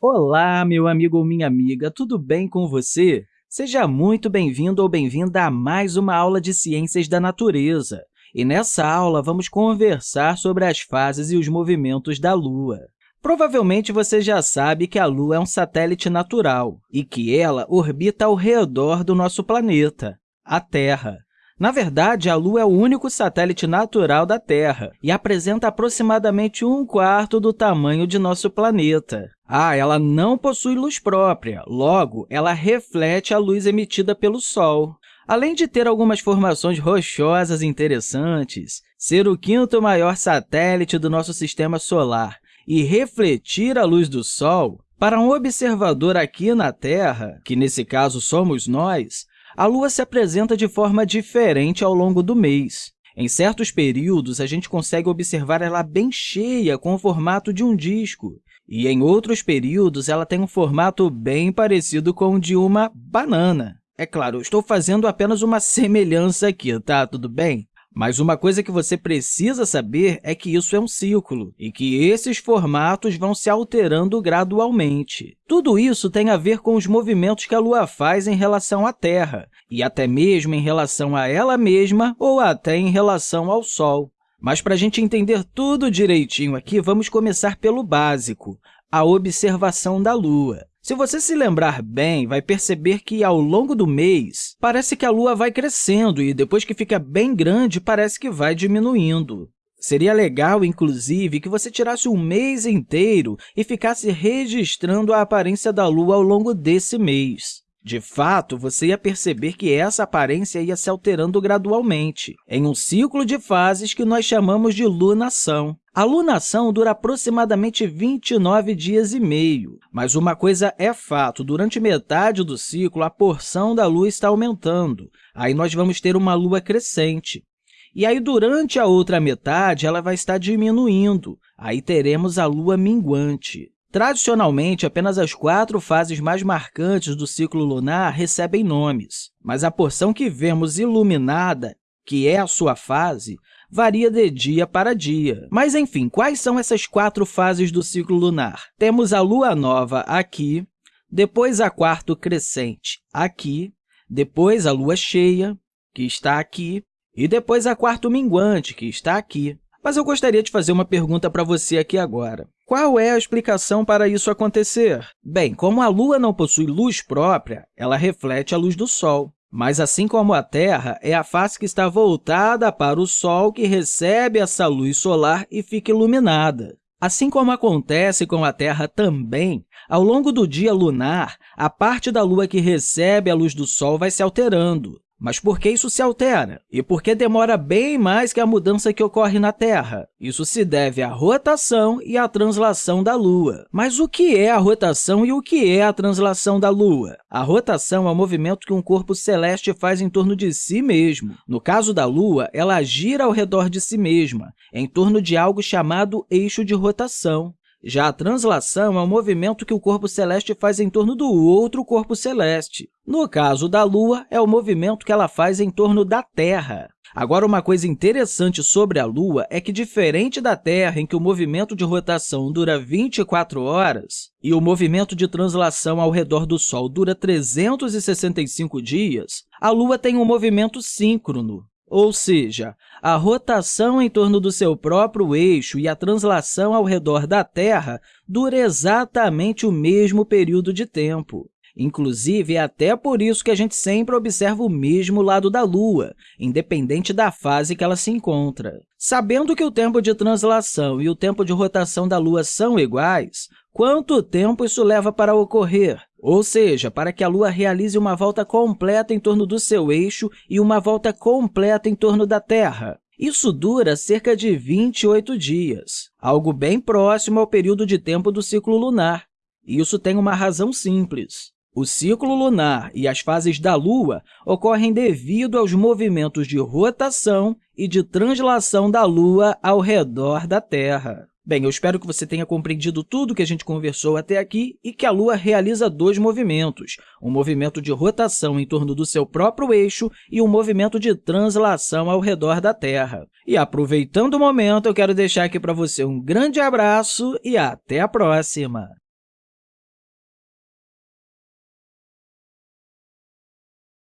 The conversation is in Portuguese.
Olá, meu amigo ou minha amiga, tudo bem com você? Seja muito bem-vindo ou bem-vinda a mais uma aula de Ciências da Natureza. E nessa aula, vamos conversar sobre as fases e os movimentos da Lua. Provavelmente você já sabe que a Lua é um satélite natural e que ela orbita ao redor do nosso planeta, a Terra. Na verdade, a Lua é o único satélite natural da Terra e apresenta aproximadamente um quarto do tamanho de nosso planeta. Ah, ela não possui luz própria, logo, ela reflete a luz emitida pelo Sol. Além de ter algumas formações rochosas interessantes, ser o quinto maior satélite do nosso sistema solar e refletir a luz do Sol, para um observador aqui na Terra, que nesse caso somos nós, a Lua se apresenta de forma diferente ao longo do mês. Em certos períodos, a gente consegue observar ela bem cheia, com o formato de um disco, e em outros períodos, ela tem um formato bem parecido com o de uma banana. É claro, estou fazendo apenas uma semelhança aqui, tá? Tudo bem? Mas uma coisa que você precisa saber é que isso é um ciclo e que esses formatos vão se alterando gradualmente. Tudo isso tem a ver com os movimentos que a Lua faz em relação à Terra, e até mesmo em relação a ela mesma ou até em relação ao Sol. Mas, para a gente entender tudo direitinho aqui, vamos começar pelo básico, a observação da Lua. Se você se lembrar bem, vai perceber que, ao longo do mês, parece que a Lua vai crescendo e, depois que fica bem grande, parece que vai diminuindo. Seria legal, inclusive, que você tirasse um mês inteiro e ficasse registrando a aparência da Lua ao longo desse mês. De fato, você ia perceber que essa aparência ia se alterando gradualmente, em um ciclo de fases que nós chamamos de lunação. A lunação dura aproximadamente 29 dias e meio, mas uma coisa é fato, durante metade do ciclo, a porção da Lua está aumentando. Aí nós vamos ter uma Lua crescente. E aí, durante a outra metade, ela vai estar diminuindo. Aí teremos a Lua minguante. Tradicionalmente, apenas as quatro fases mais marcantes do ciclo lunar recebem nomes, mas a porção que vemos iluminada, que é a sua fase, varia de dia para dia. Mas, enfim, quais são essas quatro fases do ciclo lunar? Temos a lua nova aqui, depois a quarto crescente aqui, depois a lua cheia, que está aqui, e depois a quarto minguante, que está aqui. Mas eu gostaria de fazer uma pergunta para você aqui agora. Qual é a explicação para isso acontecer? Bem, como a Lua não possui luz própria, ela reflete a luz do Sol. Mas, assim como a Terra, é a face que está voltada para o Sol que recebe essa luz solar e fica iluminada. Assim como acontece com a Terra também, ao longo do dia lunar, a parte da Lua que recebe a luz do Sol vai se alterando. Mas por que isso se altera? E por que demora bem mais que a mudança que ocorre na Terra? Isso se deve à rotação e à translação da Lua. Mas o que é a rotação e o que é a translação da Lua? A rotação é o movimento que um corpo celeste faz em torno de si mesmo. No caso da Lua, ela gira ao redor de si mesma, em torno de algo chamado eixo de rotação. Já a translação é um movimento que o corpo celeste faz em torno do outro corpo celeste. No caso da Lua, é o movimento que ela faz em torno da Terra. Agora, uma coisa interessante sobre a Lua é que, diferente da Terra, em que o movimento de rotação dura 24 horas e o movimento de translação ao redor do Sol dura 365 dias, a Lua tem um movimento síncrono, ou seja, a rotação em torno do seu próprio eixo e a translação ao redor da Terra dura exatamente o mesmo período de tempo. Inclusive, é até por isso que a gente sempre observa o mesmo lado da Lua, independente da fase que ela se encontra. Sabendo que o tempo de translação e o tempo de rotação da Lua são iguais, quanto tempo isso leva para ocorrer? Ou seja, para que a Lua realize uma volta completa em torno do seu eixo e uma volta completa em torno da Terra. Isso dura cerca de 28 dias, algo bem próximo ao período de tempo do ciclo lunar. E isso tem uma razão simples. O ciclo lunar e as fases da Lua ocorrem devido aos movimentos de rotação e de translação da Lua ao redor da Terra. Bem, eu espero que você tenha compreendido tudo que a gente conversou até aqui e que a Lua realiza dois movimentos, um movimento de rotação em torno do seu próprio eixo e um movimento de translação ao redor da Terra. E, aproveitando o momento, eu quero deixar aqui para você um grande abraço e até a próxima!